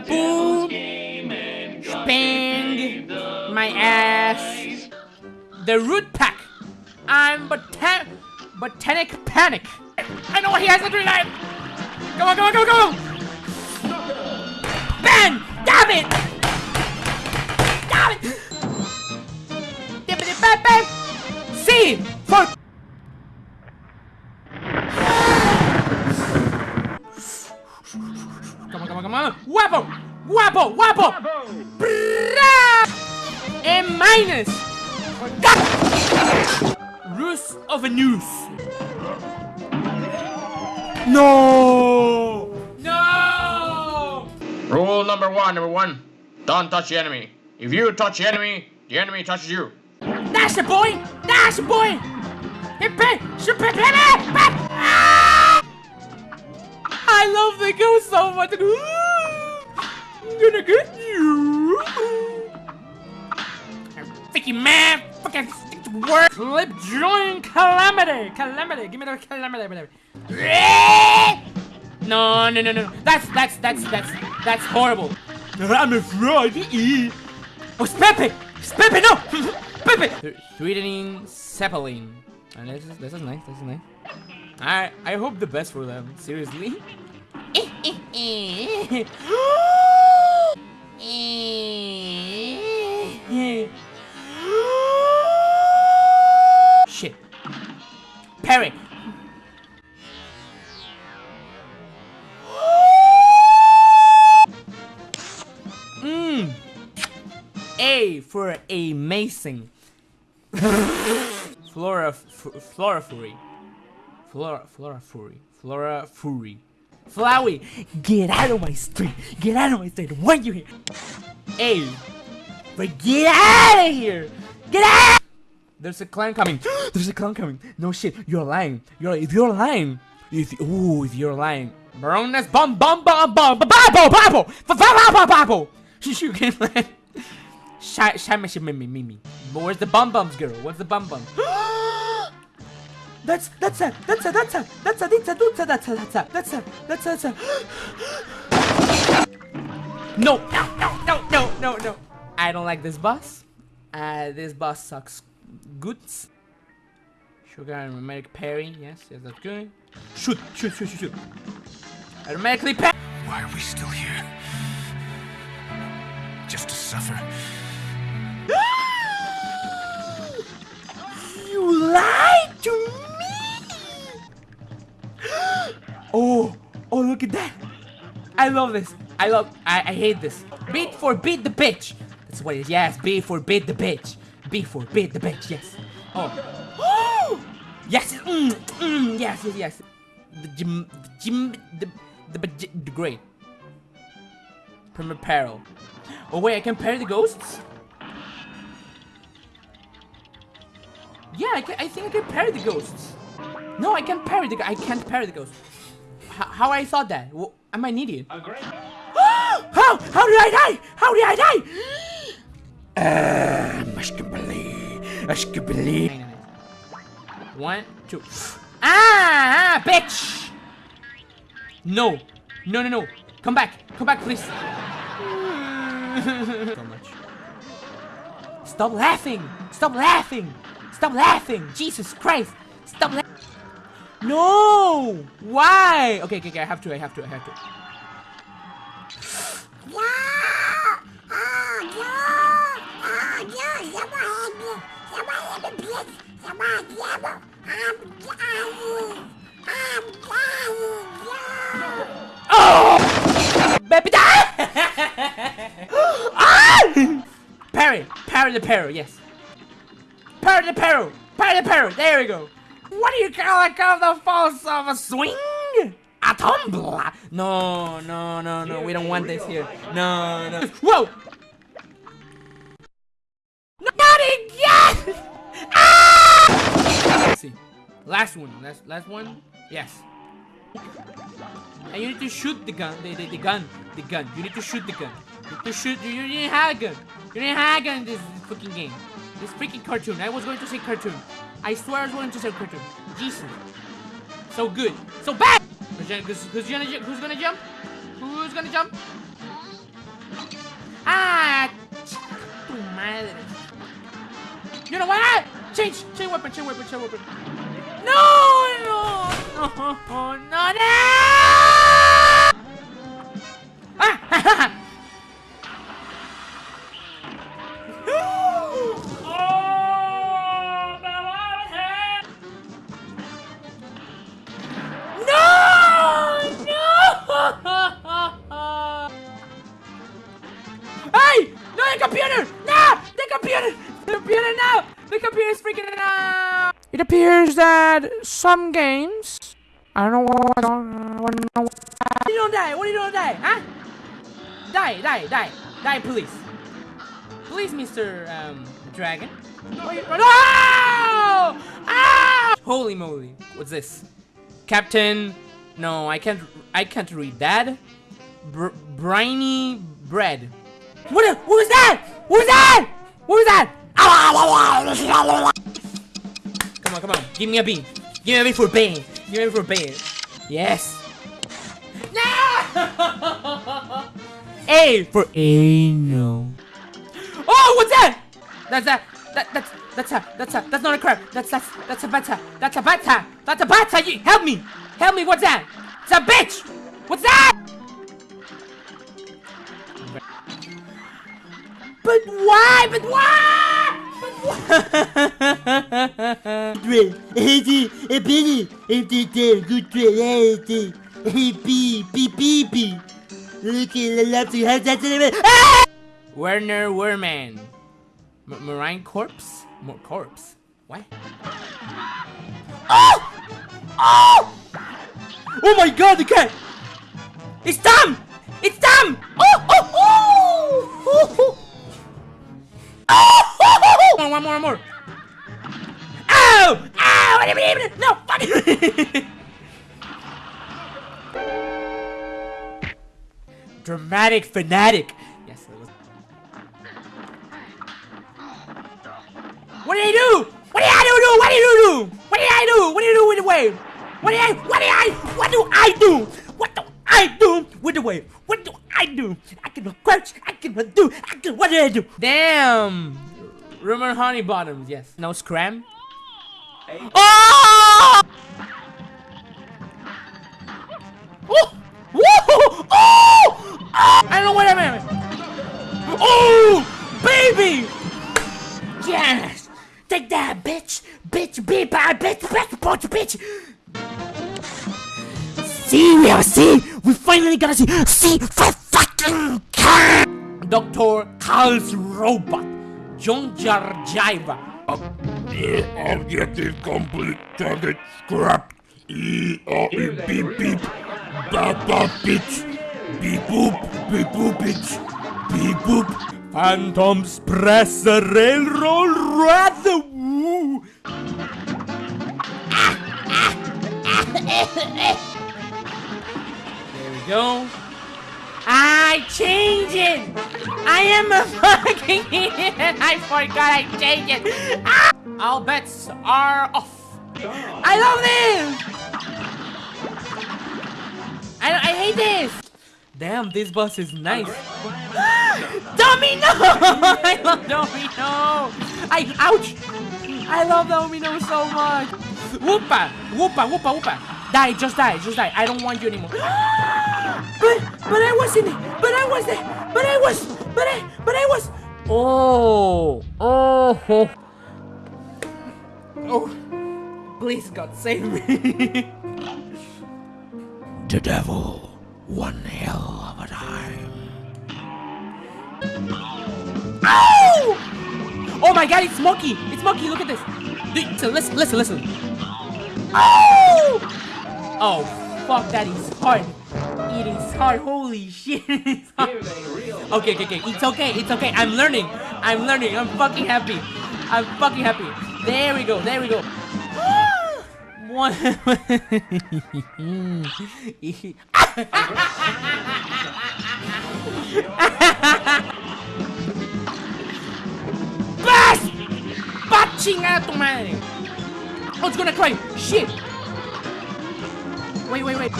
Boo! Spang! My ass! The root pack! I'm botan botanic panic! I know what he has to do life! Go on, go on, go on, go on! Guapo! Guapo! A minus! Ruse of an Ooze! No! No! Rule number one, number one. Don't touch the enemy. If you touch the enemy, the enemy touches you. That's the boy! That's the boy! Ah! I love the ghost so much! I'm gonna get you! Vicky man! Fucking stick to work! Clip Joint Calamity! Calamity! Give me the calamity! whatever. Eh! No, no, no, no. That's, that's, that's, that's, that's horrible. I'm afraid. Oh, it's Pepe! It's Pepe, no! Pepe! Sweetening Zeppelin. And this is, this is nice, this is nice. I, I hope the best for them, seriously. Eh, eh, Shit. Parry. Mmm. A for amazing. Flora, Floral Fury. Flora, Floral Fury. Floral Fury. Flowey, get out of my street. Get out of my street. When you here? A. But get out of here. Get out. There's a clown coming. There's a clown coming. No shit. You're lying. You're if you're lying. If ooh, if you're lying. Baroness bum bum bum bum babo babo babo babo. You can land. Shy, shy, mimi, mimi. Where's the bum bums girl? What's the bum bum? That's that's a that's a that's a that's a that's a that's a that's a that's a that's a that's a. No no no no no no no. I don't like this boss. Uh, this boss sucks. Goods. Sugar and aromatic parry. Yes, yes, that's good. Shoot, shoot, shoot, shoot, shoot. Aromatically parry. Why are we still here? Just to suffer. I love this. I love, I, I hate this. Beat for beat the bitch. That's what it is. Yes, B for beat the bitch. B for beat the bitch. Yes. Oh. yes. Mm, mm, yes, yes, yes. The gym, the gym, the, the, the, the great. Pyramid Peril. Oh wait, I can parry the ghosts? Yeah, I, can, I think I can parry the ghosts. No, I can't parry the I can't parry the ghosts. H how I thought that? Well, am I an idiot? how? How did I die? How did I die? Uh, Mushkabali. Mushkabali. One, two. Ah, ah, bitch! No. No, no, no. Come back. Come back, please. so much. Stop laughing! Stop laughing! Stop laughing! Jesus Christ! Stop laughing! No! Why? Okay, okay, okay, I have to, I have to, I have to. Oh! Baby die! ah! Parry! Parry the parry, yes. Parry the parry! Parry the parry! There we go! What do you call it call the force of a swing? A tumble! No, no, no, no, we don't want this here. No, no. Whoa! Not again! Ah! See. Last one. Last, last one. Yes. And you need to shoot the gun. The, the, the gun. The gun. You need to shoot the gun. You need to shoot. You, you didn't have a gun. You didn't have a gun in this, this fucking game. This freaking cartoon. I was going to say cartoon. I swear I was going to say cartoon. Jesus. So good. So bad! Who's who's gonna, who's gonna jump? Who's gonna jump? Ah, tu madre. You know what? Change, change weapon, change weapon, change weapon. No, no, no, no, no. Ah, appears that some games. I don't know what. I don't know. What you don't die? What are you doing die? Huh? Die, die, die, die, please. Please, Mr. Um, Dragon. No! Ah! Holy moly! What's this? Captain? No, I can't. I can't read that. Br briny bread. What? What was that? What was that? What was that? Give me a bean. Give me a bean for bean. Give me a bean for bean. Yes. No! A for anal. Oh, what's that? That's that. That that's that's a that's a that's not a crab. That's that's that's a bata. That's a bata. That's a bata. You help me. Help me. What's that? It's a bitch. What's that? But why? But why? Good reality. Hey, beep, beep, beep, beep. Look at the love to have that element. Ah! Werner Werman. M Marine corpse? More corpse. What? Oh! Oh! Oh my god, the cat! It's Tom! It's Tom! Oh! Oh! Oh! Oh! oh. Oh! One more, one more, one more. Ow! Ow! What do you mean? No! Fuck! Dramatic fanatic. Yes, that was. What did I do? What did I do? What did you do? What did I do? What did you do with the wave? What did I? What did I? What do I do? What do I do with the wave? What do I do? I can crouch. I can do. I can. What did I do? Damn. Rumor Honeybottoms. Yes. No scram. Oh! Oh! Whoa! Oh! I don't know what I meant. Oh! Baby! Yes! Take that, bitch! Bitch, bitch, bitch, bitch, bitch, bitch, bitch! See, we have see! We finally got to see! See for fucking! Dr. Kahl's robot, John Jarjaiva. Objective complete. Target scrapped. E O E beep beep. Ba ba bitch. Beep boop. Beep boop bitch. Beep boop. Phantom Express the railroad rather woo. There we go. I change it. I am a fucking idiot. I forgot I changed it. Ah! All bets are off. I love this. I, I hate this. Damn, this bus is nice. Domino! I love Domino! I ouch! I love Domino so much! Whoopa! Whoopa! Whoopa! Whoopa! Die! Just die! Just die! I don't want you anymore. but but I was! But I was there! But I was! But I but I was! Oh! Oh! Oh! Please God save me! The devil. One hell of a time. Ow! Oh my god, it's Smokey! It's Smokey, look at this! Listen, listen, listen, listen. Oh! Oh, fuck, that is hard. It is hard, holy shit. Hard. Okay, okay, okay, it's okay, it's okay. I'm learning. I'm learning. I'm fucking happy. I'm fucking happy. There we go, there we go. One. ¡Va chingada tu madre! Oh, it's gonna cry! Shit! Wait, wait, wait.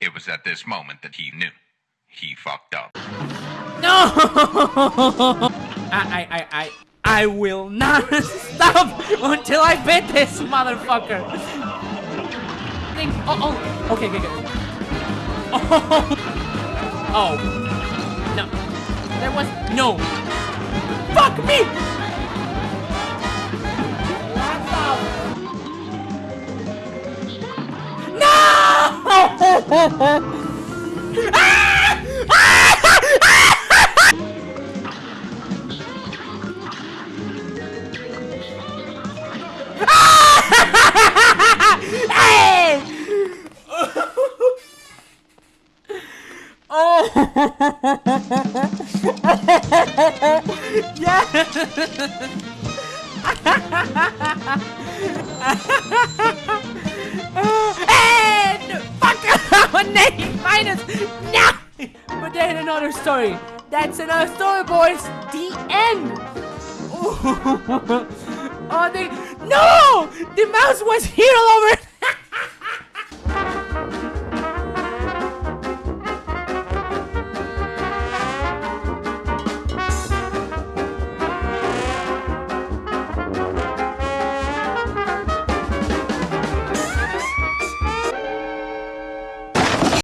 It was at this moment that he knew. He fucked up. No! I, I, I, I, I will not stop until I beat this motherfucker. Think, oh, oh, okay, okay, okay. Oh, oh, no, there was no. Fuck me! No! Hey! Minus! But then another story. That's another story, boys. Oh, the end. Oh, they no! The mouse was here all over